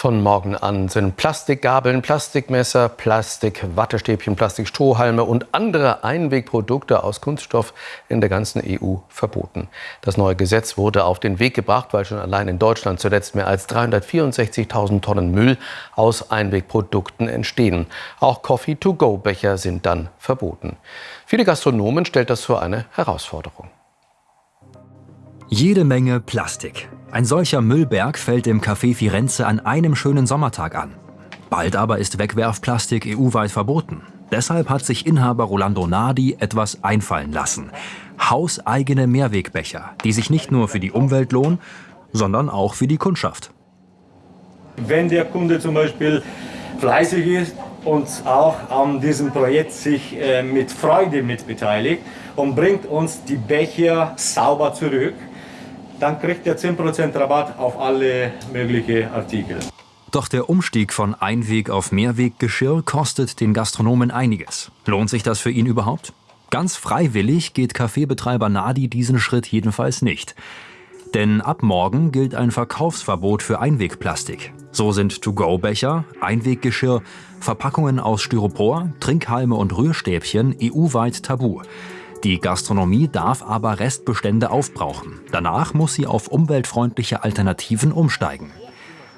Von morgen an sind Plastikgabeln, Plastikmesser, Plastikwattestäbchen, Plastikstrohhalme und andere Einwegprodukte aus Kunststoff in der ganzen EU verboten. Das neue Gesetz wurde auf den Weg gebracht, weil schon allein in Deutschland zuletzt mehr als 364.000 Tonnen Müll aus Einwegprodukten entstehen. Auch Coffee-to-go-Becher sind dann verboten. Viele Gastronomen stellt das vor eine Herausforderung. Jede Menge Plastik. Ein solcher Müllberg fällt im Café Firenze an einem schönen Sommertag an. Bald aber ist Wegwerfplastik EU-weit verboten. Deshalb hat sich Inhaber Rolando Nardi etwas einfallen lassen. Hauseigene Mehrwegbecher, die sich nicht nur für die Umwelt lohnen, sondern auch für die Kundschaft. Wenn der Kunde zum Beispiel fleißig ist und auch an diesem Projekt sich äh, mit Freude mitbeteiligt und bringt uns die Becher sauber zurück, dann kriegt er 10% Rabatt auf alle möglichen Artikel. Doch der Umstieg von Einweg- auf Mehrweggeschirr kostet den Gastronomen einiges. Lohnt sich das für ihn überhaupt? Ganz freiwillig geht Kaffeebetreiber Nadi diesen Schritt jedenfalls nicht. Denn ab morgen gilt ein Verkaufsverbot für Einwegplastik. So sind To-Go-Becher, Einweggeschirr, Verpackungen aus Styropor, Trinkhalme und Rührstäbchen EU-weit tabu. Die Gastronomie darf aber Restbestände aufbrauchen. Danach muss sie auf umweltfreundliche Alternativen umsteigen.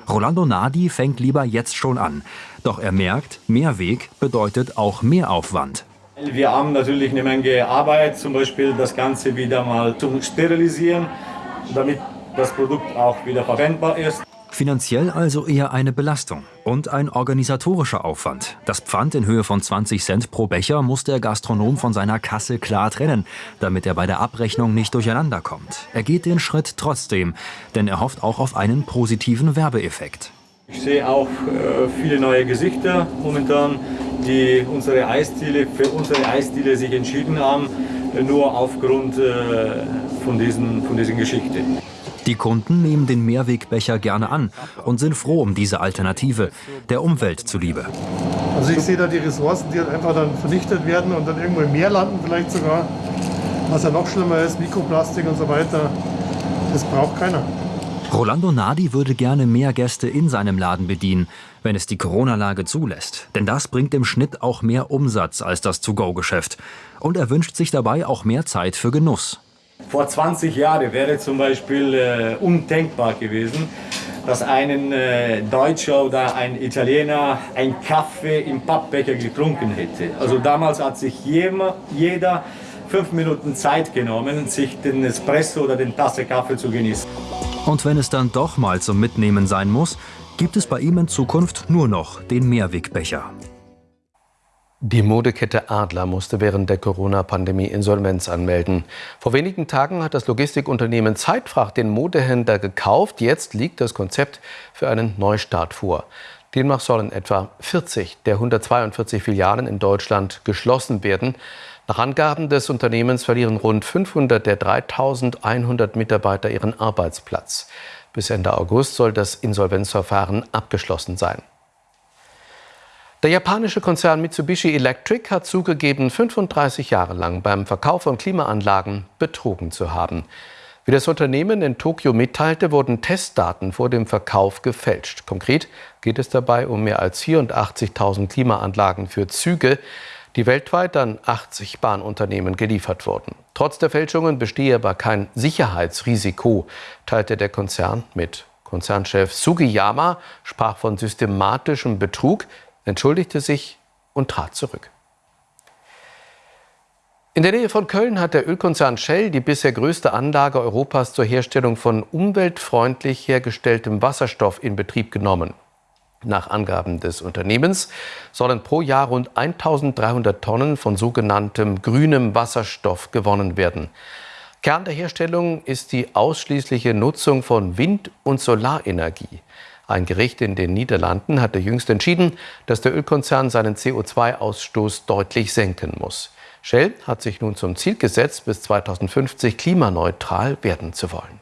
Rolando Nadi fängt lieber jetzt schon an. Doch er merkt, Mehrweg bedeutet auch Mehraufwand. Wir haben natürlich eine Menge Arbeit, zum Beispiel das Ganze wieder mal zu sterilisieren, damit das Produkt auch wieder verwendbar ist. Finanziell also eher eine Belastung und ein organisatorischer Aufwand. Das Pfand in Höhe von 20 Cent pro Becher muss der Gastronom von seiner Kasse klar trennen, damit er bei der Abrechnung nicht durcheinander kommt. Er geht den Schritt trotzdem, denn er hofft auch auf einen positiven Werbeeffekt. Ich sehe auch äh, viele neue Gesichter momentan, die unsere Eisdiele, für unsere Eisdiele sich entschieden haben, nur aufgrund äh, von, diesen, von diesen Geschichten. Die Kunden nehmen den Mehrwegbecher gerne an und sind froh um diese Alternative, der Umwelt zuliebe. Also ich sehe da die Ressourcen, die halt einfach dann vernichtet werden und dann irgendwo im Meer landen vielleicht sogar. Was ja noch schlimmer ist, Mikroplastik und so weiter. Das braucht keiner. Rolando Nadi würde gerne mehr Gäste in seinem Laden bedienen, wenn es die Corona-Lage zulässt. Denn das bringt im Schnitt auch mehr Umsatz als das To-Go-Geschäft. Und er wünscht sich dabei auch mehr Zeit für Genuss. Vor 20 Jahren wäre zum Beispiel äh, undenkbar gewesen, dass ein äh, Deutscher oder ein Italiener einen Kaffee im Pappbecher getrunken hätte. Also damals hat sich jeder, jeder fünf Minuten Zeit genommen, sich den Espresso oder den Tasse Kaffee zu genießen. Und wenn es dann doch mal zum Mitnehmen sein muss, gibt es bei ihm in Zukunft nur noch den Mehrwegbecher. Die Modekette Adler musste während der Corona-Pandemie Insolvenz anmelden. Vor wenigen Tagen hat das Logistikunternehmen Zeitfracht den Modehändler gekauft. Jetzt liegt das Konzept für einen Neustart vor. Demnach sollen etwa 40 der 142 Filialen in Deutschland geschlossen werden. Nach Angaben des Unternehmens verlieren rund 500 der 3100 Mitarbeiter ihren Arbeitsplatz. Bis Ende August soll das Insolvenzverfahren abgeschlossen sein. Der japanische Konzern Mitsubishi Electric hat zugegeben, 35 Jahre lang beim Verkauf von Klimaanlagen betrogen zu haben. Wie das Unternehmen in Tokio mitteilte, wurden Testdaten vor dem Verkauf gefälscht. Konkret geht es dabei um mehr als 84.000 Klimaanlagen für Züge, die weltweit an 80 Bahnunternehmen geliefert wurden. Trotz der Fälschungen bestehe aber kein Sicherheitsrisiko, teilte der Konzern mit. Konzernchef Sugiyama sprach von systematischem Betrug entschuldigte sich und trat zurück. In der Nähe von Köln hat der Ölkonzern Shell die bisher größte Anlage Europas zur Herstellung von umweltfreundlich hergestelltem Wasserstoff in Betrieb genommen. Nach Angaben des Unternehmens sollen pro Jahr rund 1300 Tonnen von sogenanntem grünem Wasserstoff gewonnen werden. Kern der Herstellung ist die ausschließliche Nutzung von Wind- und Solarenergie. Ein Gericht in den Niederlanden hatte jüngst entschieden, dass der Ölkonzern seinen CO2-Ausstoß deutlich senken muss. Shell hat sich nun zum Ziel gesetzt, bis 2050 klimaneutral werden zu wollen.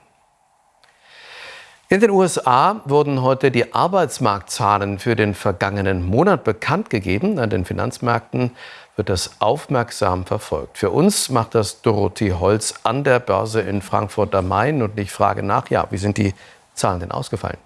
In den USA wurden heute die Arbeitsmarktzahlen für den vergangenen Monat bekannt gegeben. An den Finanzmärkten wird das aufmerksam verfolgt. Für uns macht das Dorothee Holz an der Börse in Frankfurt am Main und ich frage nach, ja, wie sind die Zahlen denn ausgefallen?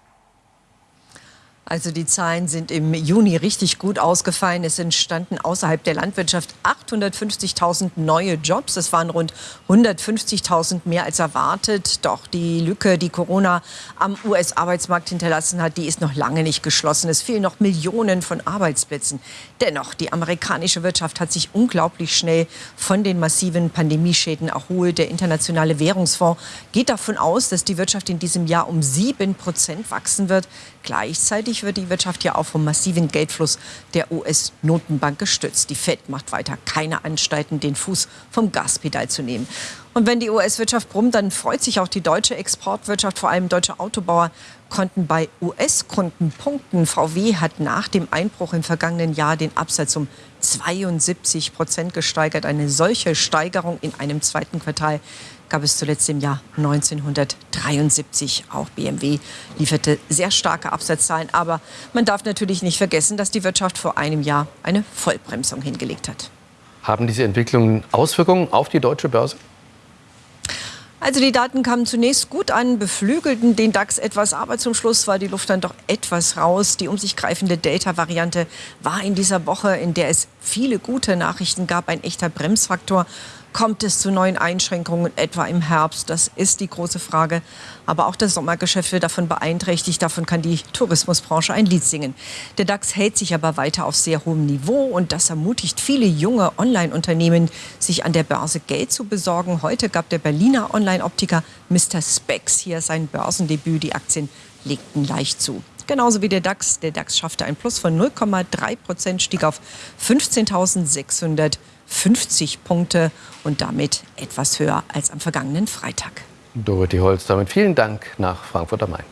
Also die Zahlen sind im Juni richtig gut ausgefallen. Es entstanden außerhalb der Landwirtschaft 850.000 neue Jobs. Das waren rund 150.000 mehr als erwartet. Doch die Lücke, die Corona am US-Arbeitsmarkt hinterlassen hat, die ist noch lange nicht geschlossen. Es fehlen noch Millionen von Arbeitsplätzen. Dennoch, die amerikanische Wirtschaft hat sich unglaublich schnell von den massiven Pandemieschäden erholt. Der Internationale Währungsfonds geht davon aus, dass die Wirtschaft in diesem Jahr um sieben Prozent wachsen wird. Gleichzeitig wird die Wirtschaft ja auch vom massiven Geldfluss der US-Notenbank gestützt. Die Fed macht weiter keine Anstalten, den Fuß vom Gaspedal zu nehmen. Und wenn die US-Wirtschaft brummt, dann freut sich auch die deutsche Exportwirtschaft. Vor allem deutsche Autobauer konnten bei US-Kunden punkten. VW hat nach dem Einbruch im vergangenen Jahr den Absatz um 72 Prozent gesteigert. Eine solche Steigerung in einem zweiten Quartal gab es zuletzt im Jahr 1973. Auch BMW lieferte sehr starke Absatzzahlen. Aber man darf natürlich nicht vergessen, dass die Wirtschaft vor einem Jahr eine Vollbremsung hingelegt hat. Haben diese Entwicklungen Auswirkungen auf die deutsche Börse? Also die Daten kamen zunächst gut an, beflügelten den DAX etwas, aber zum Schluss war die Luft dann doch etwas raus. Die um sich greifende Delta-Variante war in dieser Woche, in der es viele gute Nachrichten gab, ein echter Bremsfaktor. Kommt es zu neuen Einschränkungen, etwa im Herbst? Das ist die große Frage. Aber auch das Sommergeschäft wird davon beeinträchtigt. Davon kann die Tourismusbranche ein Lied singen. Der DAX hält sich aber weiter auf sehr hohem Niveau und das ermutigt viele junge Online-Unternehmen, sich an der Börse Geld zu besorgen. Heute gab der Berliner Online-Optiker Mr. Spex hier sein Börsendebüt. Die Aktien legten leicht zu. Genauso wie der DAX. Der DAX schaffte ein Plus von 0,3 Prozent, stieg auf 15.600. 50 Punkte und damit etwas höher als am vergangenen Freitag. Dorothee Holz, damit vielen Dank nach Frankfurt am Main.